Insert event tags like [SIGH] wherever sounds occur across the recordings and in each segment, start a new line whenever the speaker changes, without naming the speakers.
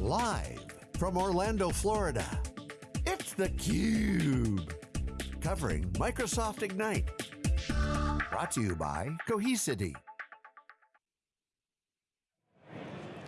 Live from Orlando, Florida, it's theCUBE. Covering Microsoft Ignite. Brought to you by Cohesity.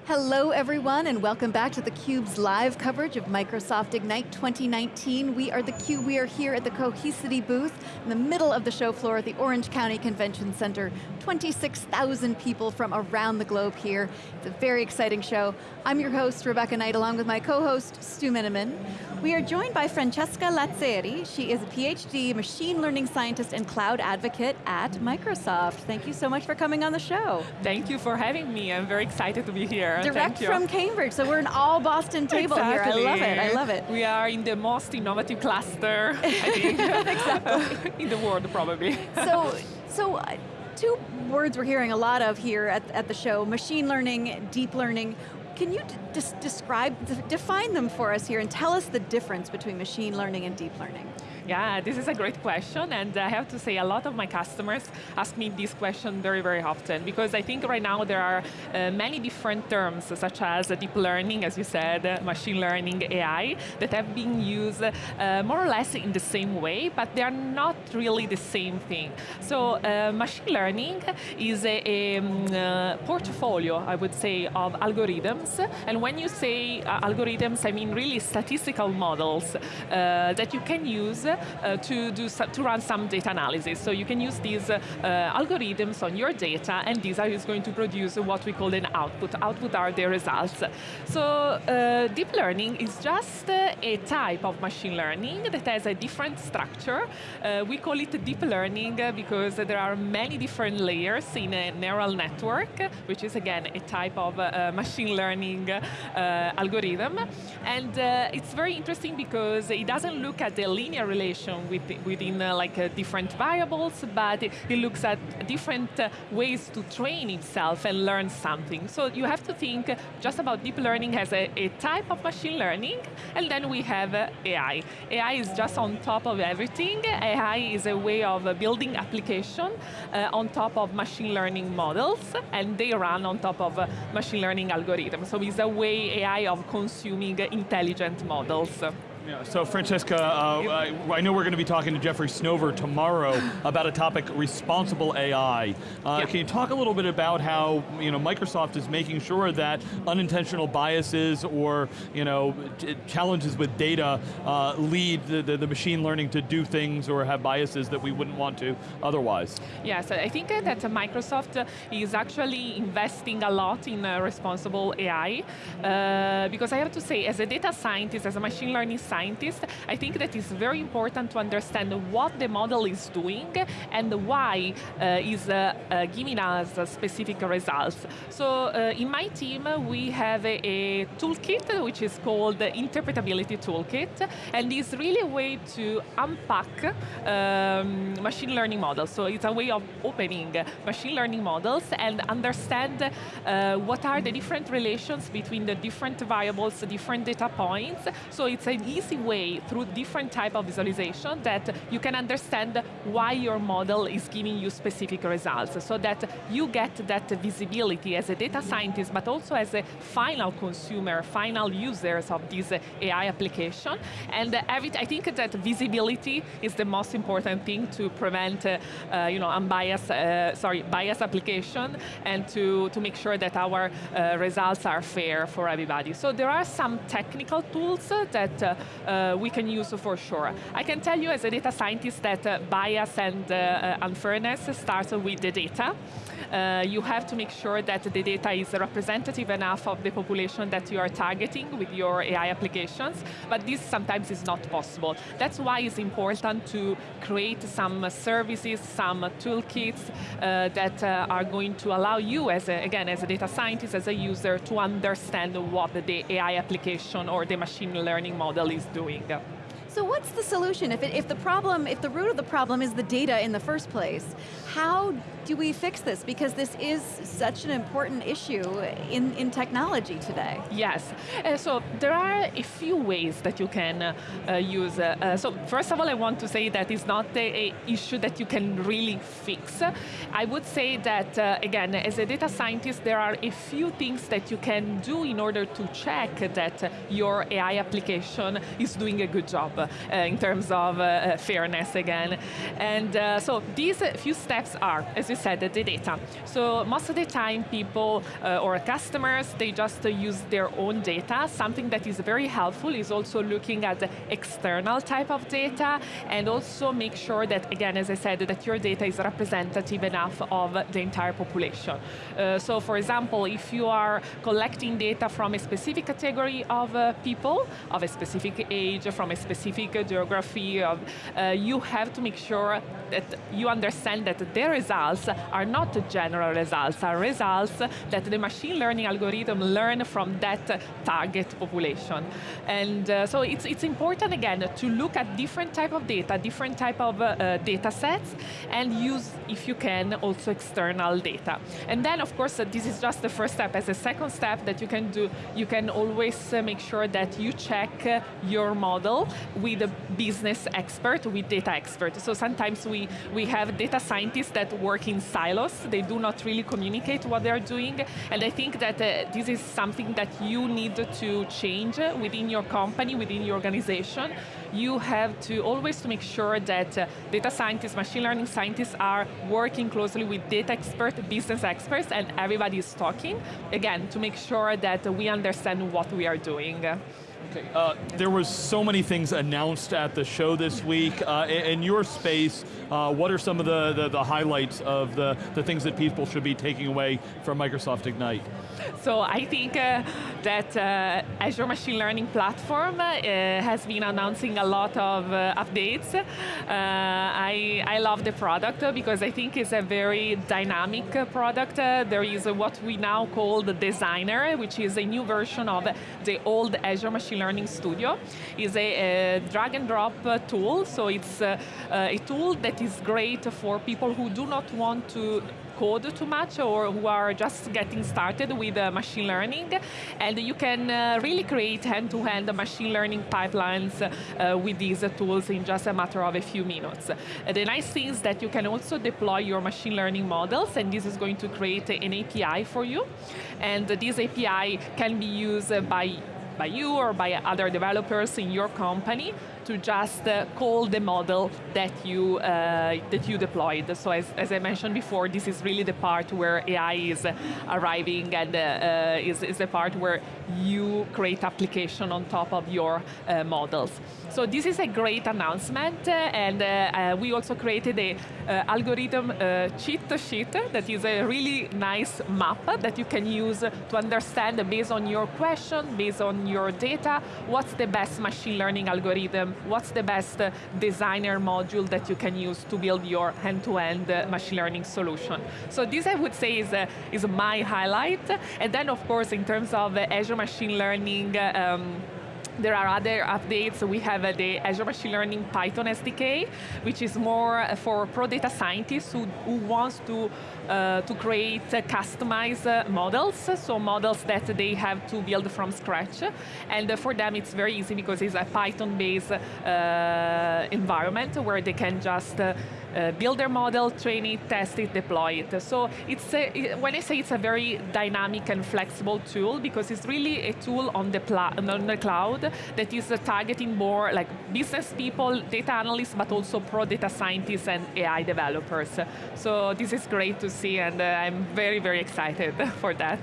Hello everyone and welcome back to theCUBE's live coverage of Microsoft Ignite 2019. We are theCUBE, we are here at the Cohesity booth in the middle of the show floor at the Orange County Convention Center. 26,000 people from around the globe here. It's a very exciting show. I'm your host, Rebecca Knight, along with my co-host, Stu Miniman. We are joined by Francesca Lazzeri. She is a PhD machine learning scientist and cloud advocate at Microsoft. Thank you so much for coming on the show.
Thank you for having me. I'm very excited to be here.
Direct from Cambridge, so we're an all Boston table
exactly.
here. I love it, I love it.
We are in the most innovative cluster, I [LAUGHS] think, exactly. [LAUGHS] in the world probably.
So, so uh, two words we're hearing a lot of here at, at the show, machine learning, deep learning. Can you just describe, define them for us here and tell us the difference between machine learning and deep learning?
Yeah, this is a great question, and I have to say a lot of my customers ask me this question very, very often, because I think right now there are uh, many different terms, such as deep learning, as you said, machine learning, AI, that have been used uh, more or less in the same way, but they are not really the same thing. So uh, machine learning is a, a um, portfolio, I would say, of algorithms, and when you say uh, algorithms, I mean really statistical models uh, that you can use uh, Uh, to, do to run some data analysis. So you can use these uh, uh algorithms on your data and these are going to produce what we call an output. Output are the results. So uh, deep learning is just a type of machine learning that has a different structure. Uh, we call it deep learning because there are many different layers in a neural network, which is again a type of machine learning algorithm. And it's very interesting because it doesn't look at the linear relationship relation with, within uh, like uh, different variables, but it, it looks at different uh, ways to train itself and learn something. So you have to think just about deep learning as a, a type of machine learning, and then we have AI. AI is just on top of everything. AI is a way of building application on top of machine learning models, and they run on top of machine learning algorithms. So it's a way AI of consuming intelligent models.
Yeah, so Francesca, uh, I, I, know we're going to be talking to Jeffrey Snover tomorrow [LAUGHS] about a topic, responsible AI. Uh, yeah. Can you talk a little bit about how you know, Microsoft is making sure that unintentional biases or you know, challenges with data uh, lead the, the, the, machine learning to do things or have biases that we wouldn't want to otherwise?
Yes, I think that Microsoft is actually investing a lot in uh, responsible AI uh, because I have to say, as a data scientist, as a machine learning scientist, I think that it's very important to understand what the model is doing and why uh, is uh, uh, giving us specific results. So uh, in my team, we have a, a, toolkit which is called the Interpretability Toolkit, and it's really a way to unpack um, machine learning models. So it's a way of opening machine learning models and understand uh, what are the different relations between the different variables, different data points. So it's an easy easy way through different type of visualization that you can understand why your model is giving you specific results so that you get that visibility as a data scientist but also as a final consumer, final users of this AI application. And every, I think that visibility is the most important thing to prevent uh, uh, you know, unbiased, uh, sorry, bias application and to, to make sure that our uh, results are fair for everybody. So there are some technical tools that uh, we can use for sure. I can tell you as a data scientist that uh, bias and uh, uh, unfairness starts with the data. Uh, you have to make sure that the data is representative enough of the population that you are targeting with your AI applications, but this sometimes is not possible. That's why it's important to create some services, some toolkits uh, that are going to allow you, as a, again, as a data scientist, as a user, to understand what the AI application or the machine learning model is doing.
So what's the solution? If, it, if the problem, if the root of the problem is the data in the first place, how do we fix this? Because this is such an important issue in, in technology today.
Yes, uh, so there are a few ways that you can uh, use. Uh, uh, so first of all, I want to say that it's not a, a issue that you can really fix. I would say that, uh, again, as a data scientist, there are a few things that you can do in order to check that your AI application is doing a good job in terms of fairness again. And so these few steps are, as you said, the data. So most of the time people uh, or customers, they just uh, use their own data. Something that is very helpful is also looking at the external type of data and also make sure that, again, as I said, that your data is representative enough of the entire population. Uh, so for example, if you are collecting data from a specific category of uh, people, of a specific age, from a specific geography, of, uh, you have to make sure that you understand that the results are not general results, are results that the machine learning algorithm learn from that target population. And uh, so it's, it's important, again, to look at different type of data, different type of uh, data sets, and use, if you can, also external data. And then, of course, uh, this is just the first step. As a second step that you can do, you can always uh, make sure that you check uh, your model with a business expert, with data expert. So sometimes we, we have data scientists that work in silos. They do not really communicate what they're doing. And I think that uh, this is something that you need to change within your company, within your organization. You have to always to make sure that uh, data scientists, machine learning scientists are working closely with data experts, business experts, and everybody is talking, again, to make sure that we understand what we are doing.
Uh, there was so many things announced at the show this week. Uh, in, in, your space, uh, what are some of the, the, the, highlights of the, the things that people should be taking away from Microsoft Ignite?
So I think uh, that uh, Azure Machine Learning Platform uh, has been announcing a lot of updates. I, I love the product because I think it's a very dynamic product. there is what we now call the Designer, which is a new version of the old Azure Machine Learning Studio. is a, a drag and drop tool, so it's a tool that is great for people who do not want to code too much or who are just getting started with uh, machine learning. And you can uh, really create hand-to-hand -hand machine learning pipelines uh, with these tools in just a matter of a few minutes. the nice thing is that you can also deploy your machine learning models and this is going to create an API for you. And this API can be used by by you or by other developers in your company to just uh, call the model that you uh, that you deployed. So as, as, I mentioned before, this is really the part where AI is arriving and uh, uh, is, is the part where you create application on top of your uh, models. So this is a great announcement, uh, and we also created a algorithm cheat sheet that is a really nice map that you can use to understand based on your question, based on your data, what's the best machine learning algorithm what's the best uh, designer module that you can use to build your end-to-end -end, uh, machine learning solution. So this I would say is, uh, is my highlight. And then of course in terms of Azure Machine Learning, um, there are other updates. We have uh, the Azure Machine Learning Python SDK, which is more for pro data scientists who, who wants to, uh, to create uh, customized uh, models, so models that they have to build from scratch. And uh, for them, it's very easy because it's a Python-based uh, environment where they can just uh, build their model, train it, test it, deploy it. So it's a, when I say it's a very dynamic and flexible tool, because it's really a tool on the, on the cloud that is targeting more like business people, data analysts, but also pro data scientists and AI developers. So this is great to see, and uh, I'm very, very excited [LAUGHS] for that.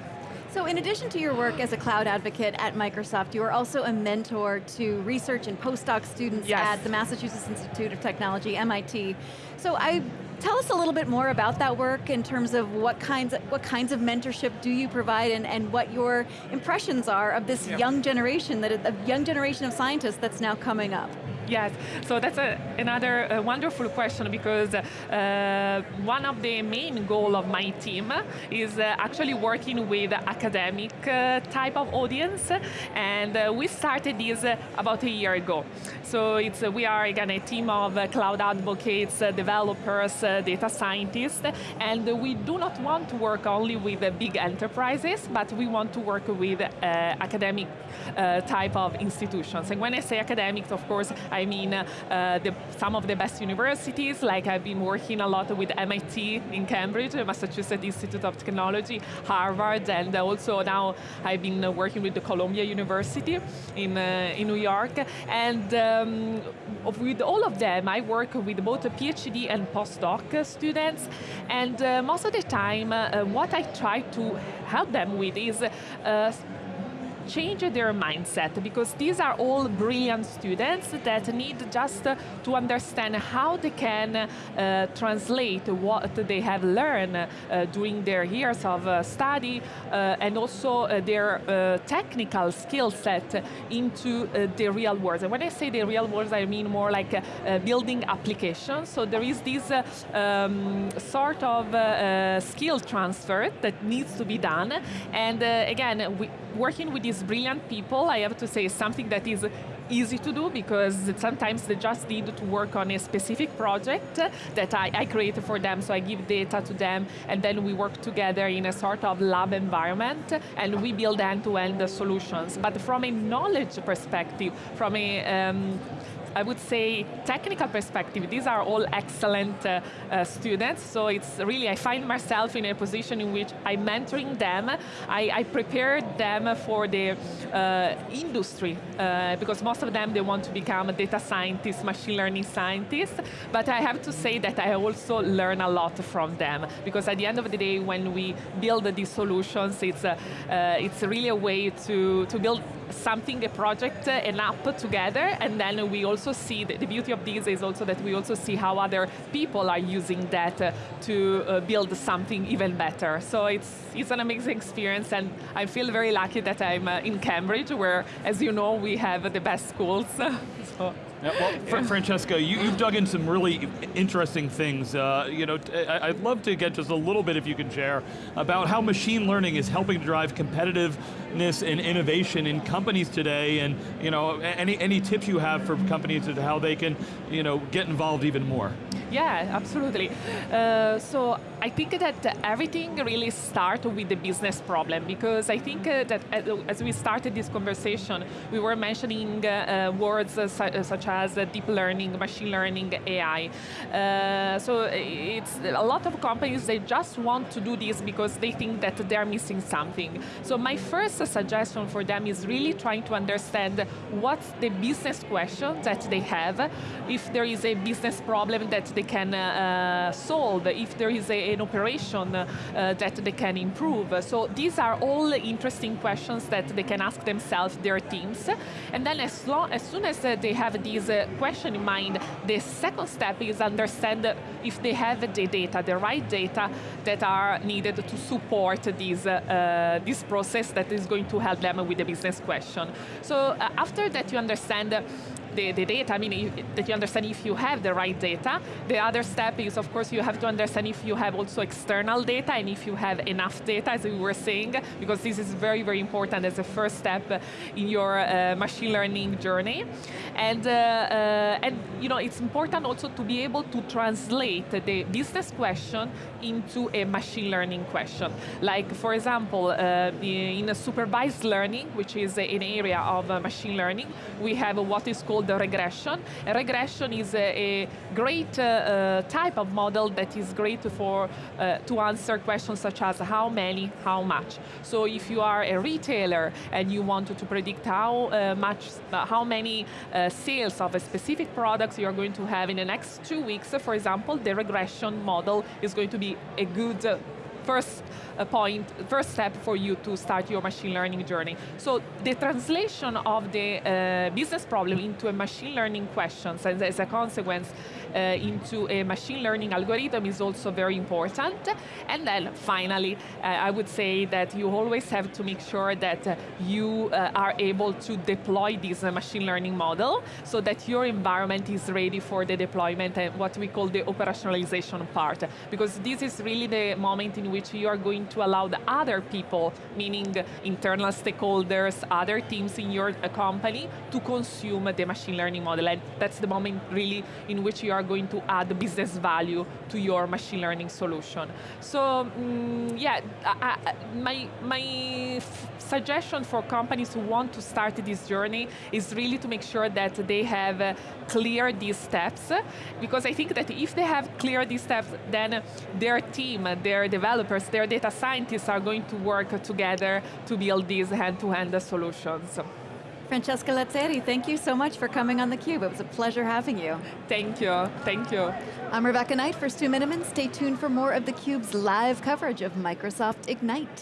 So in addition to your work as a cloud advocate at Microsoft, you are also a mentor to research and postdoc students yes. at the Massachusetts Institute of Technology, MIT. So I Tell us a little bit more about that work in terms of what kinds of, what kinds of mentorship do you provide and, and what your impressions are of this yep. young generation, that a young generation of scientists that's now coming up.
Yes, so that's a, another uh, wonderful question because uh, one of the main goal of my team is uh, actually working with academic uh, type of audience, and uh, we started this uh, about a year ago. So it's we are again a team of cloud advocates, developers, data scientists, and we do not want to work only with big enterprises, but we want to work with academic type of institutions. And when I say academics, of course, I I mean, uh, the, some of the best universities, like I've been working a lot with MIT in Cambridge, Massachusetts Institute of Technology, Harvard, and also now I've been working with the Columbia University in, uh, in New York. And um, with all of them, I work with both PhD and postdoc students. And uh, most of the time, uh, what I try to help them with is uh, change their mindset because these are all brilliant students that need just to understand how they can uh, translate what they have learned uh, during their years of uh, study uh, and also uh, their uh, technical skill set into the real world. And when I say the real world, I mean more like building applications. So there is this um, sort of skill transfer that needs to be done. And again, we, working with these brilliant people, I have to say, something that is easy to do because sometimes they just need to work on a specific project that I, I create for them, so I give data to them, and then we work together in a sort of lab environment, and we build end-to-end -end solutions. But from a knowledge perspective, from a um, I would say, technical perspective, these are all excellent uh, uh, students, so it's really, I find myself in a position in which I'm mentoring them, I, I prepare them for the uh, industry, uh, because most of them, they want to become a data scientist, machine learning scientist, but I have to say that I also learn a lot from them, because at the end of the day, when we build these solutions, it's, uh, it's really a way to, to build something, a project, an app together, and then we also see, the, beauty of this is also that we also see how other people are using that uh, to uh, build something even better. So it's, it's an amazing experience, and I feel very lucky that I'm uh, in Cambridge, where, as you know, we have the best schools. [LAUGHS] so.
Yeah, well. Francesca, you, have dug in some really interesting things. Uh, you know, I'd love to get just a little bit, if you can share, about how machine learning is helping to drive competitiveness and innovation in companies today, and you know, any any tips you have for companies as to how they can, you know, get involved even more.
Yeah, absolutely. Uh, so I think that uh, everything really starts with the business problem because I think uh, that uh, as we started this conversation, we were mentioning uh, uh words such as deep learning, machine learning, AI. so it's a lot of companies, they just want to do this because they think that they're missing something. So my first suggestion for them is really trying to understand what's the business question that they have, if there is a business problem that they can uh, solve, if there is a, an operation uh, that they can improve. So these are all interesting questions that they can ask themselves, their teams. And then as, long, as soon as uh, they have these uh, question in mind, the second step is understand if they have the data, the right data that are needed to support this, uh, this process that is going to help them with the business question. So uh, after that you understand the, the data, I mean, that you understand if you have the right data. The other step is, of course, you have to understand if you have also external data and if you have enough data, as we were saying, because this is very, very important as a first step in your uh, machine learning journey. And, uh, uh, and you know, it's important also to be able to translate the business question into a machine learning question. Like, for example, uh, in supervised learning, which is an area of uh, machine learning, we have what is called the regression. A regression is a, a great uh, uh, type of model that is great for uh, to answer questions such as how many, how much. So if you are a retailer and you want to predict how uh, much, how many sales of a specific products you are going to have in the next two weeks, for example, the regression model is going to be a good first uh, point, first step for you to start your machine learning journey. So the translation of the uh, business problem into a machine learning questions and as a consequence uh, into a machine learning algorithm is also very important. And then finally, uh, I would say that you always have to make sure that uh, you uh, are able to deploy this machine learning model so that your environment is ready for the deployment and what we call the operationalization part. Because this is really the moment in which you are going to allow the other people, meaning internal stakeholders, other teams in your uh, company, to consume the machine learning model. And that's the moment really in which you are going to add business value to your machine learning solution. So mm, yeah, I, I, my, my suggestion for companies who want to start this journey is really to make sure that they have uh, clear these steps, because I think that if they have clear these steps, then their team, their developers, their data scientists are going to work together to build these hand-to-hand -hand solutions.
Francesca Lazzeri, thank you so much for coming on theCUBE. It was a pleasure having you.
Thank you, thank you.
I'm Rebecca Knight for Stu Miniman. Stay tuned for more of theCUBE's live coverage of Microsoft Ignite.